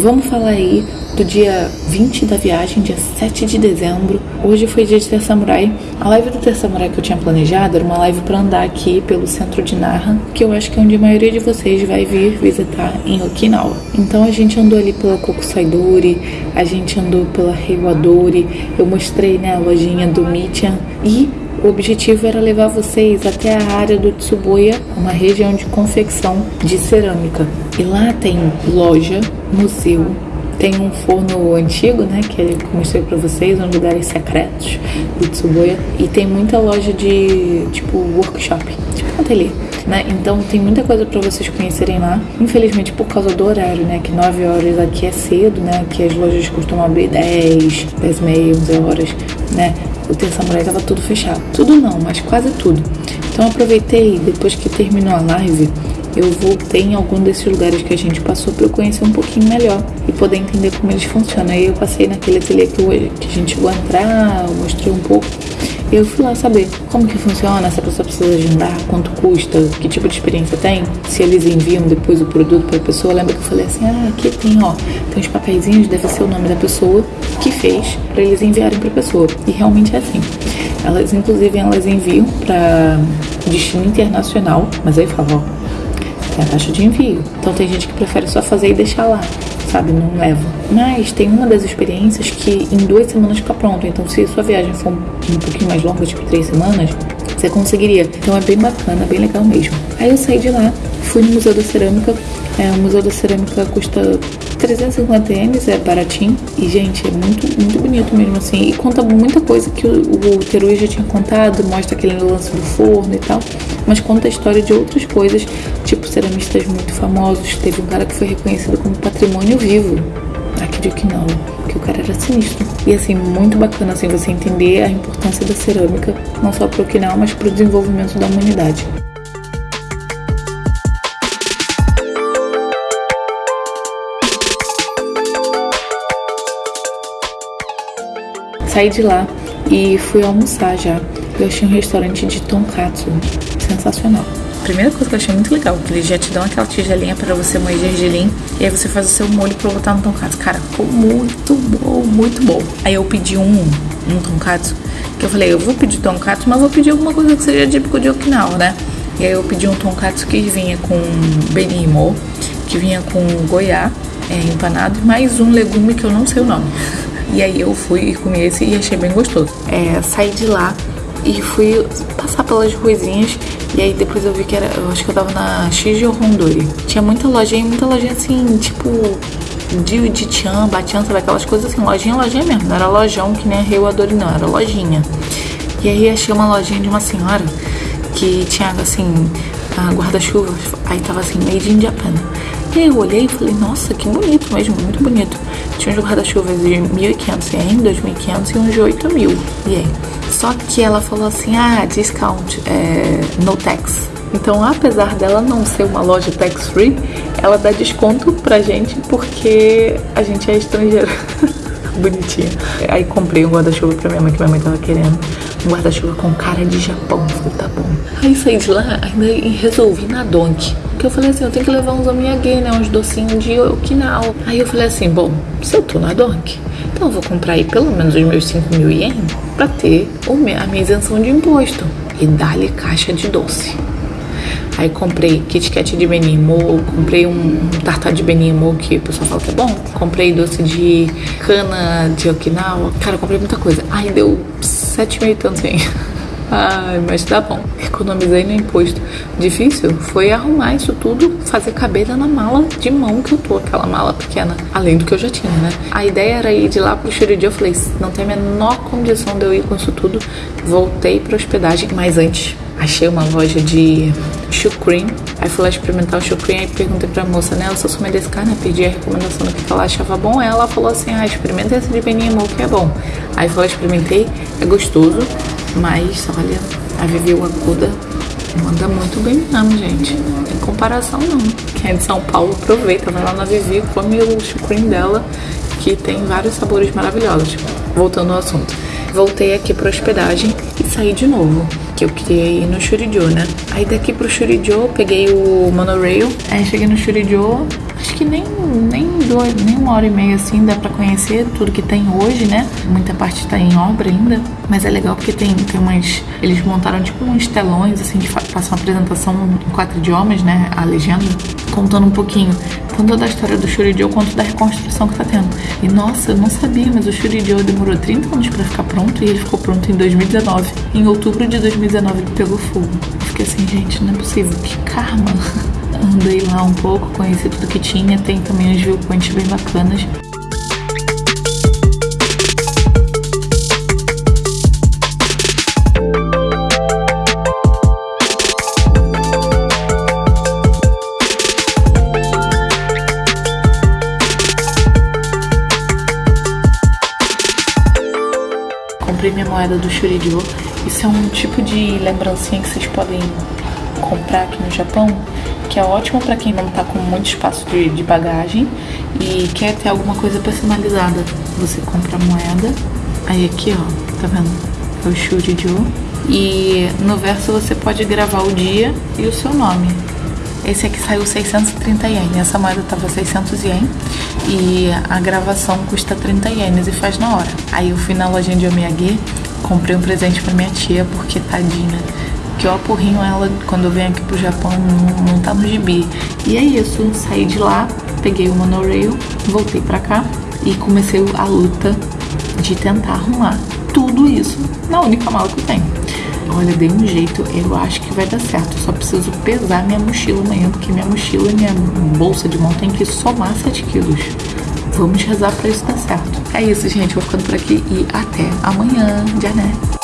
Vamos falar aí do dia 20 da viagem, dia 7 de dezembro. Hoje foi dia de Ter Samurai. A live do Ter Samurai que eu tinha planejado era uma live para andar aqui pelo centro de Naha, que eu acho que é onde a maioria de vocês vai vir visitar em Okinawa. Então a gente andou ali pela Kokusaidori, a gente andou pela Reiwadori, eu mostrei né, a lojinha do Michan e o objetivo era levar vocês até a área do Tsuboya, uma região de confecção de cerâmica. E lá tem loja, museu, tem um forno antigo, né, que eu mostrei para vocês, um lugares secretos do Tsuboya, e tem muita loja de tipo workshop, tipo um ateliê. Né? Então tem muita coisa para vocês conhecerem lá. Infelizmente por causa do horário, né? Que 9 horas aqui é cedo, né? Que as lojas costumam abrir 10, 10 e meia, 11 horas, né? O Ter Samurai tava tudo fechado. Tudo não, mas quase tudo. Então aproveitei, depois que terminou a live, eu voltei em algum desses lugares que a gente passou para eu conhecer um pouquinho melhor e poder entender como eles funcionam. Aí eu passei naquele ateliê que, eu, que a gente chegou a entrar, mostrei um pouco. Eu fui lá saber como que funciona, se a pessoa precisa agendar, quanto custa, que tipo de experiência tem, se eles enviam depois o produto para a pessoa. Lembra que eu falei assim, ah, aqui tem, ó, tem uns papeizinhos, deve ser o nome da pessoa que fez para eles enviarem para a pessoa. E realmente é assim. Elas, inclusive, elas enviam para destino internacional, mas aí fala, ó, tem a taxa de envio. Então tem gente que prefere só fazer e deixar lá sabe? Não leva. Mas tem uma das experiências que em duas semanas fica pronto. Então, se sua viagem for um pouquinho mais longa, tipo três semanas, você conseguiria. Então é bem bacana, bem legal mesmo. Aí eu saí de lá, fui no Museu da Cerâmica. É, o Museu da Cerâmica custa 350 ienes, é baratinho. E, gente, é muito, muito bonito mesmo, assim. E conta muita coisa que o, o Terui já tinha contado, mostra aquele lance do forno e tal. Mas conta a história de outras coisas, tipo ceramistas muito famosos. Teve um cara que foi reconhecido como patrimônio vivo aqui de Okinawa, que o cara era sinistro. E assim, muito bacana assim você entender a importância da cerâmica, não só para Okinawa, mas para o desenvolvimento da humanidade. Saí de lá e fui almoçar já. Eu achei um restaurante de tonkatsu sensacional. Primeira coisa que eu achei muito legal, que eles já te dão aquela tigelinha para você moer gergelim e aí você faz o seu molho para botar no tonkatsu. Cara, ficou muito bom, muito bom. Aí eu pedi um, um tonkatsu, que eu falei, eu vou pedir tonkatsu, mas vou pedir alguma coisa que seja típico de Okinawa, né? E aí eu pedi um tonkatsu que vinha com benimo, que vinha com goiá é, empanado e mais um legume que eu não sei o nome. E aí eu fui e comi esse e achei bem gostoso. É, saí de lá e fui passar pelas ruizinhas e aí depois eu vi que era, eu acho que eu tava na Shijo Rondori. Tinha muita lojinha, muita lojinha assim, tipo de, de tchan, batian, sabe aquelas coisas assim, lojinha, lojinha mesmo, não era lojão que nem a Reiwadori não, era lojinha. E aí achei uma lojinha de uma senhora que tinha assim, guarda-chuva, aí tava assim, made in Japan. E aí eu olhei e falei, nossa, que bonito mesmo, muito bonito. Tinha uns guarda-chuvas de 1.500 ien, 2.500 e uns de 8.000 ien. Só que ela falou assim, ah, discount, é, no tax. Então, apesar dela não ser uma loja tax free, ela dá desconto pra gente porque a gente é estrangeiro. Bonitinha. Aí comprei um guarda-chuva pra minha mãe, que minha mãe tava querendo. Guarda-chuva com cara de Japão. Falei, tá bom. Aí saí de lá, ainda resolvi na Donk. Porque eu falei assim, eu tenho que levar uns omiyage, né? Uns docinhos de Okinawa. Aí eu falei assim, bom, se eu tô na Donk, então eu vou comprar aí pelo menos os meus 5 mil ien pra ter a minha isenção de imposto. E dá-lhe caixa de doce. Aí comprei Kit Kat de Benimo, comprei um tartar de Benimo que o pessoal fala que é bom. Comprei doce de cana de Okinawa. Cara, comprei muita coisa. Aí deu sete mil e. Ai, mas tá bom. Economizei no imposto. Difícil foi arrumar isso tudo, fazer caber na mala de mão que eu tô, aquela mala pequena, além do que eu já tinha, né? A ideia era ir de lá pro Shuridi. Eu falei, não tem a menor condição de eu ir com isso tudo. Voltei pra hospedagem, mas antes achei uma loja de chucrim. Aí fui lá experimentar o chucrim, aí perguntei pra moça, né? Eu sou sou desse cara, né? Pedi a recomendação do que ela achava bom. Ela falou assim, ah, experimenta esse de Benimo, que é bom. Aí fui lá, experimentei, é gostoso, mas olha, a Vivi Aguda manda muito bem mesmo, gente. Não tem comparação não. Quem é de São Paulo, aproveita, vai lá na Vivi, come o chucrim dela, que tem vários sabores maravilhosos. Voltando ao assunto. Voltei aqui pra hospedagem e saí de novo que eu ir no Shurijo, né? Aí daqui pro Shurijo, peguei o monorail. Aí cheguei no Shurijo, Acho que nem, nem, dois, nem uma hora e meia assim dá pra conhecer tudo que tem hoje, né? Muita parte tá em obra ainda. Mas é legal porque tem, tem umas. Eles montaram tipo uns telões, assim, que passam uma apresentação em quatro idiomas, né? A legenda, contando um pouquinho tanto da história do Shuridio quanto da reconstrução que tá tendo. E nossa, eu não sabia, mas o Shuridio demorou 30 anos para ficar pronto e ele ficou pronto em 2019. Em outubro de 2019 ele pegou fogo. Eu fiquei assim, gente, não é possível, que karma. Andei lá um pouco, conheci tudo que tinha, tem também uns viewpoints bem bacanas. comprei minha moeda do Shuridio. Isso é um tipo de lembrancinha que vocês podem comprar aqui no Japão, que é ótimo para quem não tá com muito espaço de, de, bagagem e quer ter alguma coisa personalizada. Você compra a moeda, aí aqui ó, tá vendo? É o Shuridio. E no verso você pode gravar o dia e o seu nome. Esse aqui saiu 630 ienes, essa moeda tava 600 ienes e a gravação custa 30 ienes e faz na hora. Aí eu fui na lojinha de Omiyage, comprei um presente para minha tia, porque tadinha, que eu apurrinho ela quando eu venho aqui pro Japão, não, tá no gibi. E é isso, saí de lá, peguei o monorail, voltei pra cá e comecei a luta de tentar arrumar tudo isso na única mala que eu tenho. Olha, dei um jeito, eu acho que vai dar certo. Só preciso pesar minha mochila amanhã, porque minha mochila e minha bolsa de mão tem que somar 7 quilos. Vamos rezar pra isso dar certo. É isso, gente. Vou ficando por aqui e até amanhã. Já né?